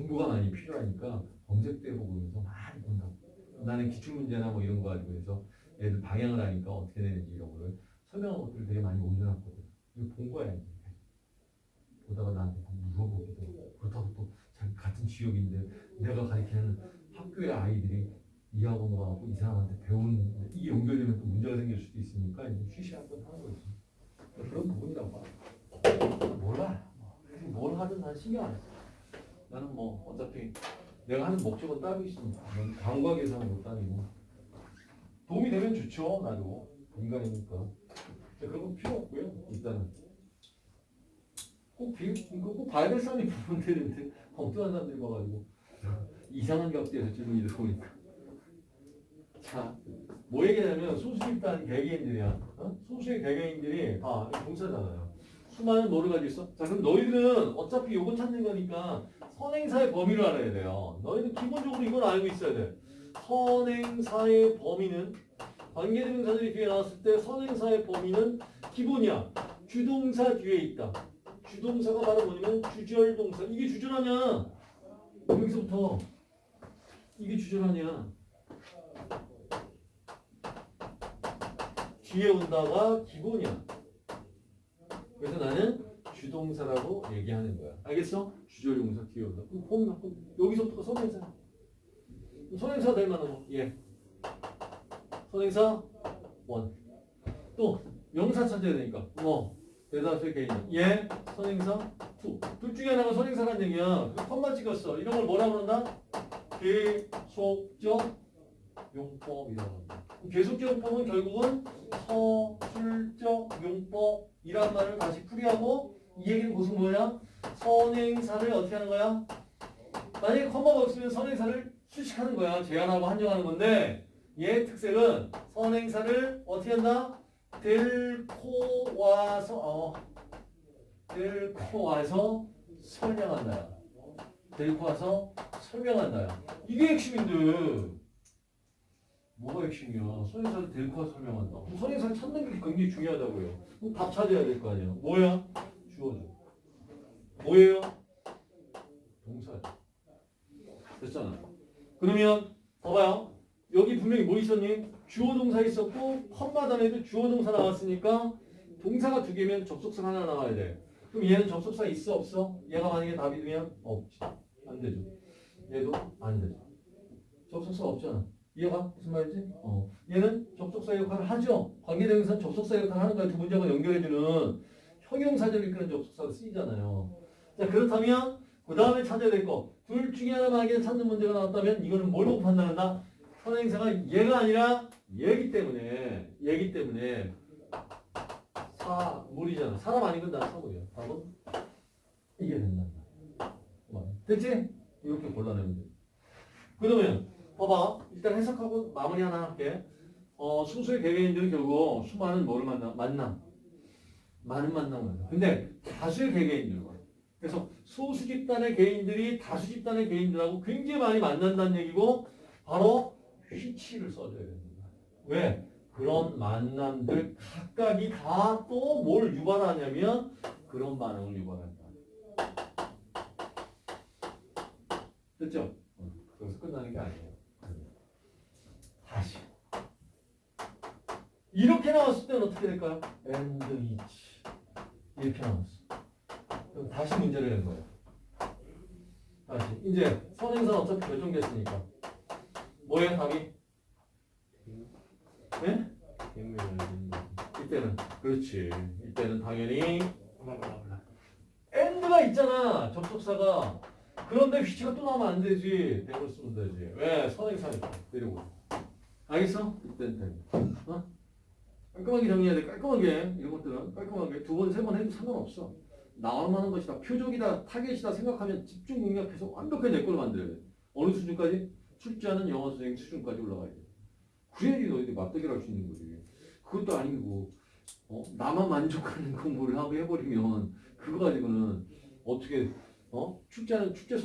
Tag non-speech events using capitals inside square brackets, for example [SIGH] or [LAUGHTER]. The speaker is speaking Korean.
정보가 많이 필요하니까 검색도 해보면서 많이 본다고. 나는 기출문제나 뭐 이런 거 가지고 해서 애들 방향을 하니까 어떻게 되는지 이런 거를 설명한 것들을 되게 많이 올려놨거든. 이거 본 거야 이제. 보다가 나한테 물어보기도 그렇다고 또 같은 지역인데 내가 가르치는 학교의 아이들이 이 학원 가고 이 사람한테 배우는 이게 연결되면 또 문제가 생길 수도 있으니까 이제 쉬쉬 한번 하는 거지. 그런 부분이라고 봐. 몰라. 뭘 하든 난 신경 안 써. 나는 뭐 어차피 내가 하는 목적은 따로 있으니까 넌 감각에서는 못 다니고. 도움이 되면 좋죠 나도. 인간이니까. 그런 건 필요 없고요 일단은. 꼭, 비, 꼭 봐야 될 사람이 되는데 [LAUGHS] 엉뚱한 사람들이 봐가지고. 이상한 각도에서 질문이 들어오니까 자 뭐 얘기냐면 소수집단 개개인들이야. 어? 소수의 개개인들이 다 동사잖아요 수많은 뭐를 가지고 있어? 자 그럼 너희들은 어차피 요거 찾는 거니까 선행사의 범위를 알아야 돼요. 너희들 기본적으로 이걸 알고 있어야 돼. 선행사의 범위는 관계대명사들이 뒤에 나왔을 때 선행사의 범위는 기본이야. 주동사 뒤에 있다. 주동사가 바로 뭐냐면 주절동사. 이게 주절하냐? 여기서부터 이게 주절하냐? 뒤에 온다가 기본이야. 그래서 나는 주동사라고 얘기하는 거야. 알겠어? 주절 동사 뒤에 온다. 그럼 보면 여기서부터 선행사. 선행사 될 만한 거. 예. 선행사 one. 또 명사 찾아야 되니까. 뭐 대다수의 개인. 예. 선행사 two. 둘 중에 하나가 선행사란 얘기야. 그 콤마 찍었어. 이런 걸 뭐라 그런다? 계속적 용법이라고 한다. 계속적 용법은 결국은 서술적 용법이란 말을 다시 풀이하고 이 얘기는 무슨 뭐야? 선행사를 어떻게 하는 거야? 만약에 컴마가 없으면 선행사를 수식하는 거야. 제한하고 한정하는 건데 얘의 특색은 선행사를 어떻게 한다? 델코 와서 어, 델코 와서 설명한다. 델코 와서 설명한다. 이게 핵심인데 뭐가 핵심이야? 선행사를 델코 와서 설명한다. 그럼 선행사를 찾는 게 굉장히 중요하다고요. 답 찾아야 될 거 아니야. 뭐야? 주어져. 뭐예요? 동사죠. 됐잖아. 그러면 봐봐요. 여기 분명히 뭐 있었니? 주어 동사 있었고 컴마 단에도 주어 동사 나왔으니까 동사가 두 개면 접속사 하나 나와야 돼. 그럼 얘는 접속사 있어 없어? 얘가 만약에 답이 되면 없지. 안 되죠. 얘도 안 되죠. 접속사 없잖아. 이해가 무슨 말인지? 어. 얘는 접속사 역할을 하죠. 관계대명사는 접속사 역할을 하는 거야. 두 문장을 연결해주는 형용사절 이끄는 접속사로 쓰이잖아요. 자 그렇다면 그 다음에 찾아야 될 거. 둘 중에 하나 만약에 찾는 문제가 나왔다면 이거는 뭘 보고 판단한다? 선행사가 얘가 아니라 얘기 때문에 얘기 때문에 사물이잖아. 사람 아니건 난 사물이야. 답은 이게 된다. 됐지? 이렇게 골라내면 돼. 그러면 봐봐. 일단 해석하고 마무리 하나 할게. 어, 순수의 개개인들은 결국 수많은 뭐를 만나? 만남. 많은 만남을 만나. 근데 다수의 개개인들과 그래서 소수 집단의 개인들이 다수 집단의 개인들하고 굉장히 많이 만난다는 얘기고 바로 휘치를 써줘야 됩니다. 왜? 그런 만남들 각각이 다 또 뭘 유발하냐면 그런 반응을 유발한다. 됐죠? 어, 그래서 끝나는 게 아니에요. 다시. 이렇게 나왔을 때는 어떻게 될까요? and each. 이렇게 나왔어. 그럼 다시 문제를 낸 거예요. 다시. 이제 선행사는 어차피 결정됐으니까. 뭐예요, 답이? 네? 이때는. 그렇지. 이때는 당연히 and가 있잖아. 접속사가. 그런데 휘치가 또 나오면 안 되지. 대로 쓰면 되지. 왜? 선행사니까. 그리고. 알겠어? 이때는 돼. 어? 깔끔하게 정리해야 돼. 깔끔하게. 이런 것들은 깔끔하게. 두 번, 세 번 해도 상관없어. 하는 것이다. 표적이다. 타겟이다 생각하면 집중 능력해서 완벽하게 내 걸로 만들어야 돼. 어느 수준까지? 출제하는 영어 선생님 수준까지 올라가야 돼. 그래야지 너희들이 맞대기를 할수 있는 거지. 그것도 아니고 어? 나만 만족하는 공부를 하고 해버리면 그거 가지고는 어떻게 어? 축제는 축제